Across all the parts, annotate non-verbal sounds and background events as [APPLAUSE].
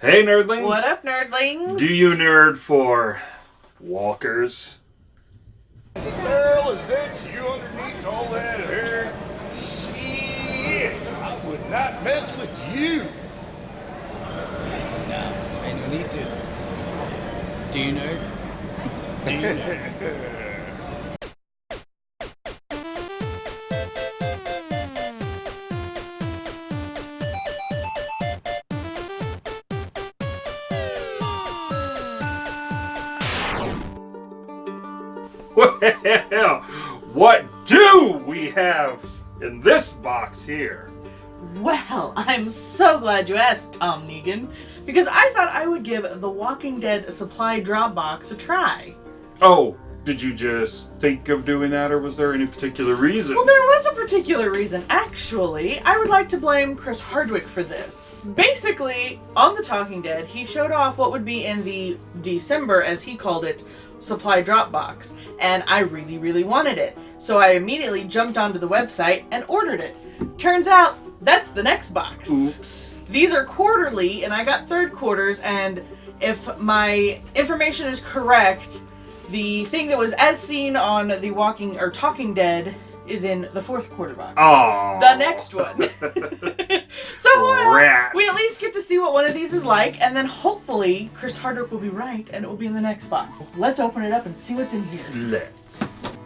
Hey, nerdlings! What up, nerdlings? Do you nerd for walkers? Girl, is that you underneath all that hair? Shit, I would not mess with you. No, ain't no need to. Do you nerd? [LAUGHS] Do you nerd? Well, what do we have in this box here? Well, I'm so glad you asked, Tom Negan, because I thought I would give The Walking Dead supply drop box a try. Oh, did you just think of doing that, or was there any particular reason? Well, there was a particular reason. Actually, I would like to blame Chris Hardwick for this. Basically, on The Talking Dead, he showed off what would be in the December, as he called it, supply drop box, and I really, really wanted it. So I immediately jumped onto the website and ordered it. Turns out, that's the next box. Oops. These are quarterly, and I got third quarters, and if my information is correct, the thing that was as seen on the Walking or Talking Dead is in the fourth quarter box. Oh. The next one. [LAUGHS] so uh, we at least get to see what one of these is like, and then hopefully Chris Hardwick will be right, and it will be in the next box. Let's open it up and see what's in here. Let's.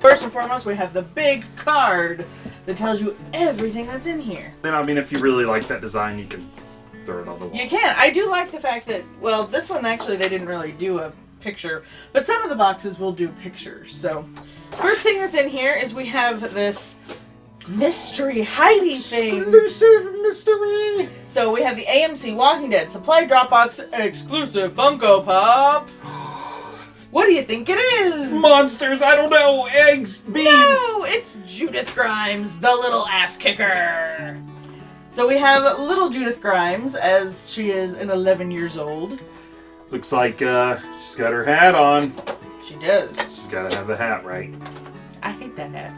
First and foremost, we have the big card that tells you everything that's in here. Then, I mean, if you really like that design, you can throw it on the wall. You can. I do like the fact that, well, this one actually they didn't really do a picture, but some of the boxes will do pictures. So, first thing that's in here is we have this mystery Heidi thing. Exclusive mystery. So we have the AMC Walking Dead supply Dropbox exclusive Funko Pop. [GASPS] What do you think it is? Monsters, I don't know. Eggs, beans. No, it's Judith Grimes, the little ass kicker. So we have little Judith Grimes as she is an 11 years old. Looks like uh, she's got her hat on. She does. She's got to have the hat right. I hate that hat.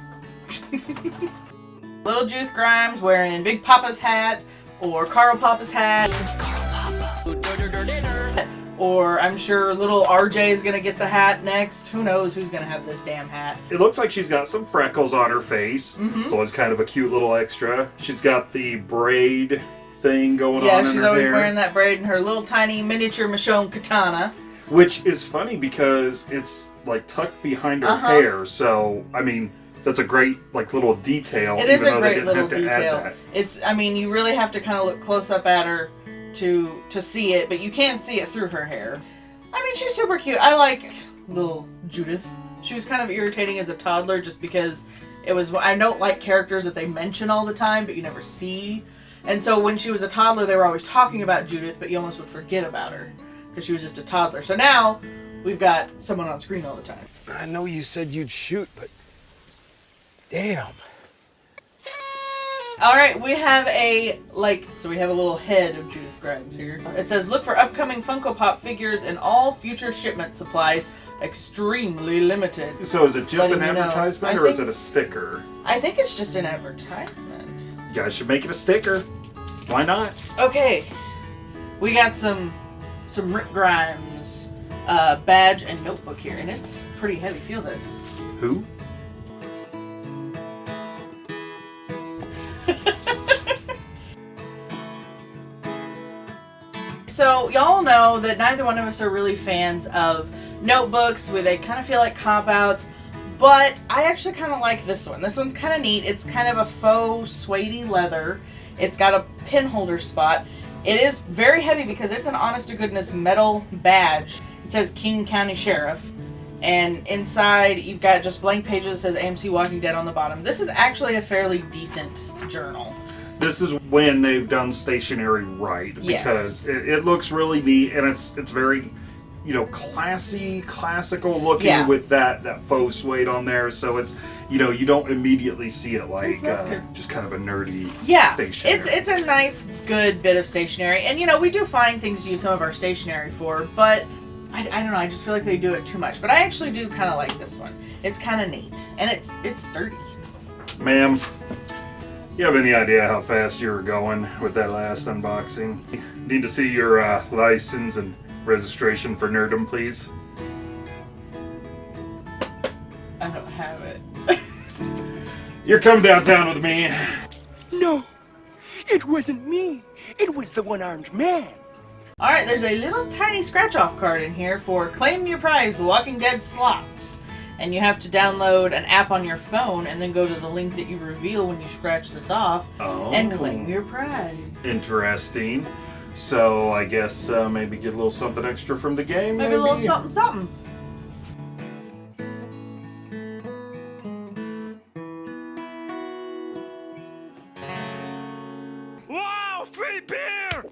[LAUGHS] little Juice Grimes wearing Big Papa's hat or Carl Papa's hat. Or I'm sure little RJ is gonna get the hat next. Who knows who's gonna have this damn hat? It looks like she's got some freckles on her face. Mm-hmm. It's always kind of a cute little extra. She's got the braid thing going Yeah, on in she's her always hair, wearing that braid and her little tiny miniature Michonne katana. Which is funny because it's like tucked behind her Uh-huh. hair. So I mean, that's a great like little detail. It is a great little have to add detail. It's I mean you really have to kind of look close up at her to to see it, but you can't see it through her hair. I mean she's super cute. I like little Judith. She was kind of irritating as a toddler just because it was I don't like characters that they mention all the time but you never see. And so when she was a toddler they were always talking about Judith but you almost would forget about her because she was just a toddler. So now we've got someone on screen all the time. I know you said you'd shoot, but damn. All right, we have a like so we have a little head of Judith Grimes here. It says look for upcoming Funko Pop figures and all future shipment supplies extremely limited. So is it just Letting an advertisement I or is it a sticker? I think it's just an advertisement. You guys should make it a sticker. Why not? Okay. We got some some Rick Grimes uh, badge and notebook here and it's pretty heavy. Feel this. Who? [LAUGHS] So y'all know that neither one of us are really fans of notebooks where they kind of feel like cop outs. But I actually kind of like this one. This one's kind of neat. It's kind of a faux suede leather. It's got a pin holder spot. It is very heavy because it's an honest to goodness metal badge. It says King County Sheriff. And inside you've got just blank pages that says AMC Walking Dead on the bottom. This is actually a fairly decent journal. This is when they've done stationery right Yes. because it, it looks really neat and it's it's very you know classy classical looking Yeah. with that that faux suede on there so it's you know you don't immediately see it like That's- that's uh, just kind of a nerdy Yeah, stationery. it's it's a nice, good bit of stationery, and you know we do find things to use some of our stationery for, but I, I don't know. I just feel like they do it too much. But I actually do kind of like this one. It's kind of neat, and it's it's sturdy. ma'am You have any idea how fast you were going with that last unboxing? Need to see your uh, license and registration for Nerdum, please. I don't have it. [LAUGHS] You're coming downtown with me. No, it wasn't me. It was the one-armed man. All right, there's a little tiny scratch-off card in here for claim your prize, The Walking Dead slots, and you have to download an app on your phone and then go to the link that you reveal when you scratch this off and Oh. claim your prize. Interesting. So I guess uh, maybe get a little something extra from the game. Maybe a little something, something. Wow, free beer!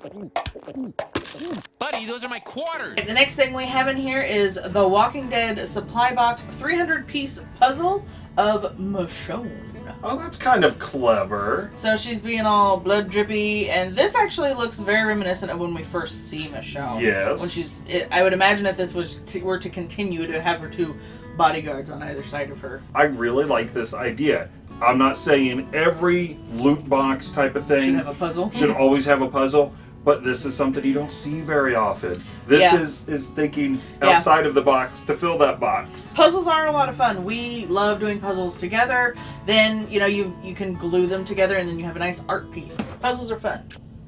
Buddy, those are my quarters. The next thing we have in here is the Walking Dead supply box 300 piece puzzle of Michonne. Oh, that's kind of clever. So she's being all blood drippy, and this actually looks very reminiscent of when we first see Michonne. Yes. When she's, it, I would imagine if this was to, were to continue to have her two bodyguards on either side of her. I really like this idea. I'm not saying every loot box type of thing Should have a puzzle. should always have a puzzle, but this is something you don't see very often. This Yeah. is is thinking Yeah. outside of the box to fill that box. Puzzles are a lot of fun. We love doing puzzles together. Then you know you you can glue them together, and then you have a nice art piece. Puzzles are fun.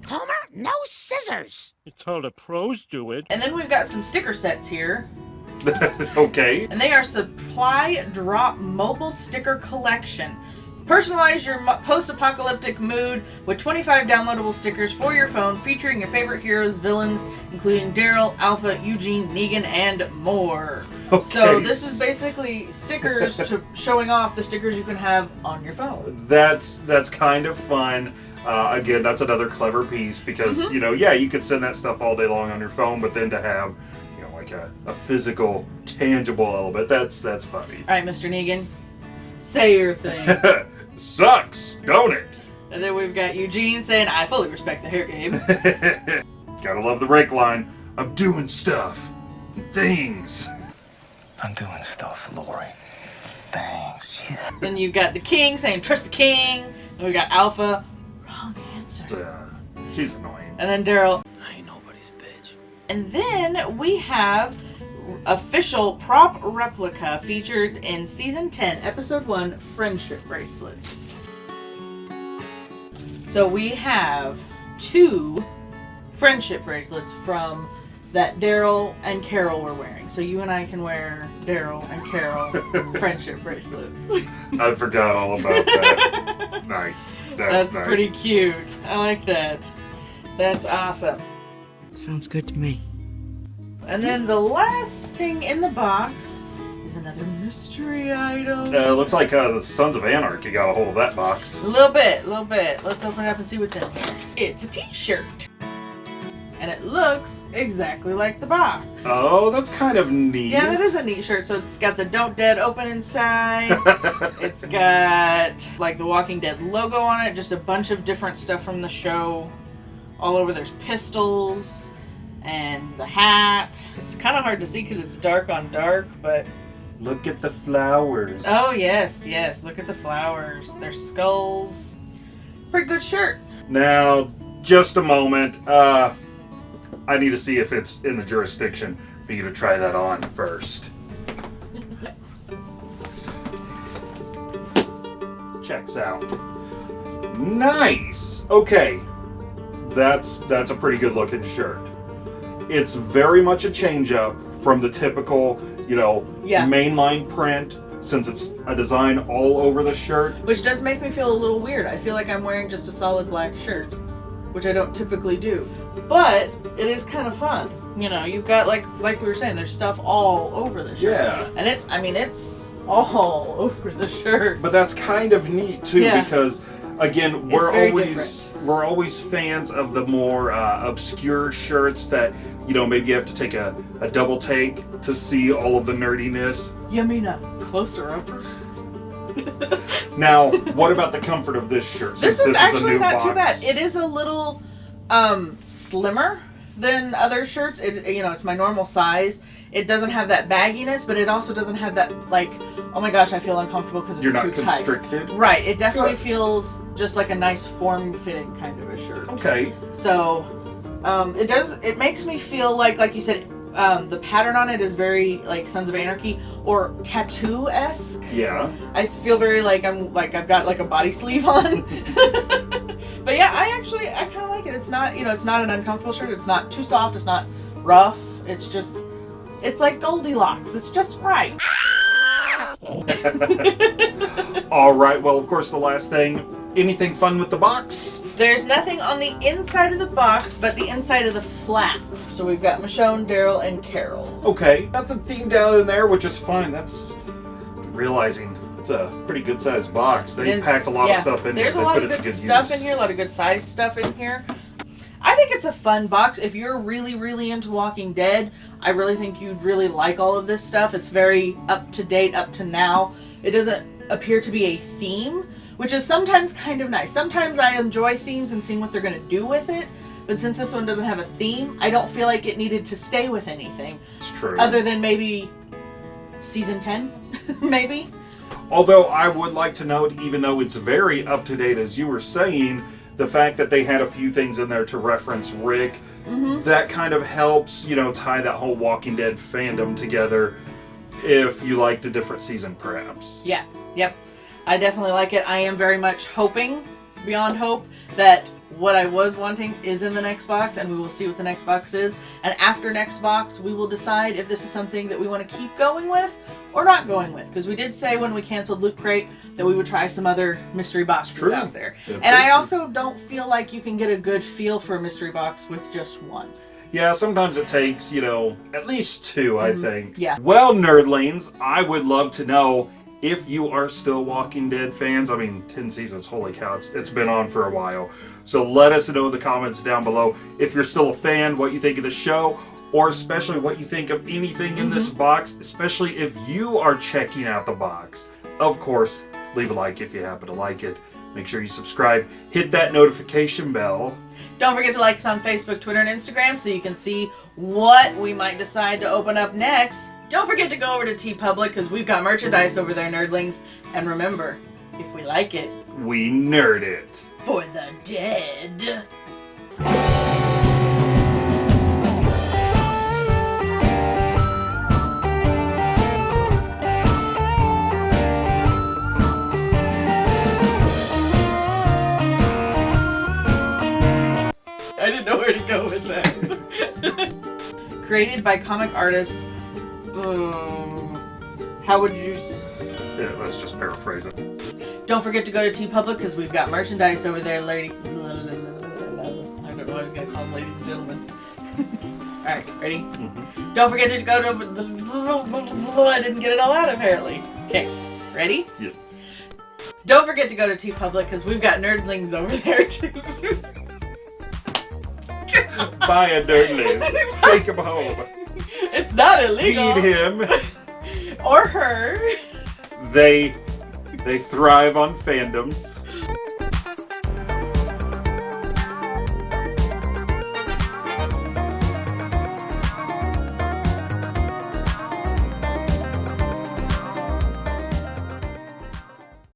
Homer, no scissors. It's how the pros do it. And then we've got some sticker sets here. [LAUGHS] okay. and they are supply drop mobile sticker collection. Personalize your post-apocalyptic mood with 25 downloadable stickers for your phone featuring your favorite heroes, villains, including Daryl, Alpha, Eugene, Negan, and more. So this is basically stickers to [LAUGHS] showing off the stickers you can have on your phone. That's that's kind of fun. Uh, again, that's another clever piece because Mm-hmm. you know, yeah, you could send that stuff all day long on your phone, but then to have you know like a, a physical, tangible element, that's that's funny. All right, Mr. Negan, say your thing. [LAUGHS] Sucks, don't it? and then we've got Eugene saying, "I fully respect the hair game." [LAUGHS] Gotta love the rake line. I'm doing stuff, things. I'm doing stuff, Lori. Thanks. Jesus. then you've got the King saying, "Trust the King." And we got Alpha, wrong answer. Uh, she's annoying. And then Daryl. I ain't nobody's bitch. And then we have official prop replica featured in season 10, episode 1, Friendship Bracelets. So we have two friendship bracelets from that Daryl and Carol were wearing. So you and I can wear Daryl and Carol [LAUGHS] friendship bracelets. I forgot all about that. [LAUGHS] nice. That's, That's nice. pretty cute. I like that. That's awesome. Sounds good to me. And then the last thing in the box is another mystery item. Uh, looks like uh, the Sons of Anarchy got a hold of that box. A little bit, a little bit. Let's open it up and see what's in here. It's a t-shirt. And it looks exactly like the box. Oh, that's kind of neat. Yeah, that is a neat shirt. So it's got the Don't Dead open inside. [LAUGHS] it's got like the Walking Dead logo on it, just a bunch of different stuff from the show. All over there's pistols and the hat. It's kind of hard to see because it's dark on dark, but Look at the flowers. oh yes, yes. Look at the flowers. They're skulls. Pretty good shirt. Now, just a moment. Uh, I need to see if it's in the jurisdiction for you to try that on first. Checks out. Nice. Okay, that's that's a pretty good looking shirt. It's very much a change up from the typical, you know, Yeah. mainline print. Since it's a design all over the shirt, Which does make me feel a little weird. I feel like I'm wearing just a solid black shirt, which I don't typically do. But it is kind of fun. You know, you've got like like we were saying, there's stuff all over the shirt. Yeah. And it's I mean it's all [LAUGHS] over the shirt. But that's kind of neat too Yeah. because again, we're always we're always fans of the more uh, obscure shirts that you know maybe you have to take a, a double take to see all of the nerdiness. You mean a closer up? [LAUGHS] [LAUGHS] Now, what about the comfort of this shirt? This one's is actually not too bad. It is a little um, slimmer than other shirts. It you know it's my normal size. It doesn't have that bagginess, but it also doesn't have that like, oh my gosh, I feel uncomfortable because it's You're too not tight. constricted. Right. It definitely Good. feels just like a nice form-fitting kind of a shirt. Okay. So, um, it does. It makes me feel like, like you said, um, the pattern on it is very like Sons of Anarchy or tattoo esque. Yeah. I feel very like I'm like I've got like a body sleeve on. [LAUGHS] but yeah, I actually I kind of like it. It's not you know it's not an uncomfortable shirt. It's not too soft. It's not rough. It's just it's like Goldilocks. It's just right. [LAUGHS] All right. Well, of course, the last thing. Anything fun with the box? There's nothing on the inside of the box but the inside of the flap. So we've got Michonne, Daryl, and Carol. Okay. Nothing themed down in there, which is fine. That's realizing it's a pretty good sized box. They It is- packed a lot yeah, of stuff in There's here. a They lot of good good stuff use. in here, a lot of good sized stuff in here. I think it's a fun box. If you're really, really into Walking Dead, I really think you'd really like all of this stuff. It's very up to date, up to now. It doesn't appear to be a theme, which is sometimes kind of nice. Sometimes I enjoy themes and seeing what they're going to do with it. But since this one doesn't have a theme, I don't feel like it needed to stay with anything It's true. other than maybe season 10, [LAUGHS] maybe. Although I would like to note, even though it's very up to date, as you were saying, the fact that they had a few things in there to reference Rick, Mm-hmm. that kind of helps, you know, tie that whole Walking Dead fandom together. If you liked a different season, perhaps. Yeah, yep. I definitely like it. I am very much hoping, beyond hope, that what I was wanting is in the next box, and we will see what the next box is. And after next box, we will decide if this is something that we want to keep going with or not going with. Because we did say when we canceled Loot Crate that we would try some other mystery boxes True. out there. Yeah, and I true. also don't feel like you can get a good feel for a mystery box with just one. Yeah, sometimes it takes, you know, at least two, I think. Mm-hmm. yeah. Well, nerdlings, I would love to know if you are still Walking Dead fans. I mean, 10 seasons, holy cow, it's, it's been on for a while. So let us know in the comments down below if you're still a fan, what you think of the show, or especially what you think of anything in this mm-hmm. box, especially if you are checking out the box. Of course, leave a like if you happen to like it. Make sure you subscribe, hit that notification bell. Don't forget to like us on Facebook, Twitter, and Instagram so you can see what we might decide to open up next. Don't forget to go over to TeePublic because we've got merchandise over there, nerdlings. And remember, if we like it, We nerd it. for the dead. I didn't know where to go with that. [LAUGHS] Created by comic artist. Um, how would you? s- Yeah, let's just paraphrase it. Don't forget to go to TeePublic because we've got merchandise over there, lady. I don't know. I was gonna call them ladies and gentlemen. [LAUGHS] all right, ready? Don't forget to go to. I didn't get it all out apparently. Okay, ready? Yes. Don't forget to go to TeePublic because we've got nerdlings over there too. Buy a nerdling. [LAUGHS] Take him home. It's not illegal. Feed him. [LAUGHS] Or her. They they thrive on fandoms.